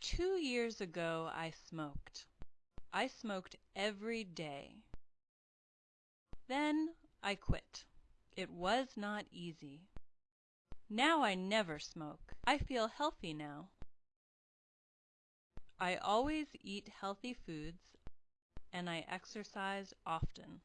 Two years ago I smoked. I smoked every day. Then I quit. It was not easy. Now I never smoke. I feel healthy now. I always eat healthy foods and I exercise often.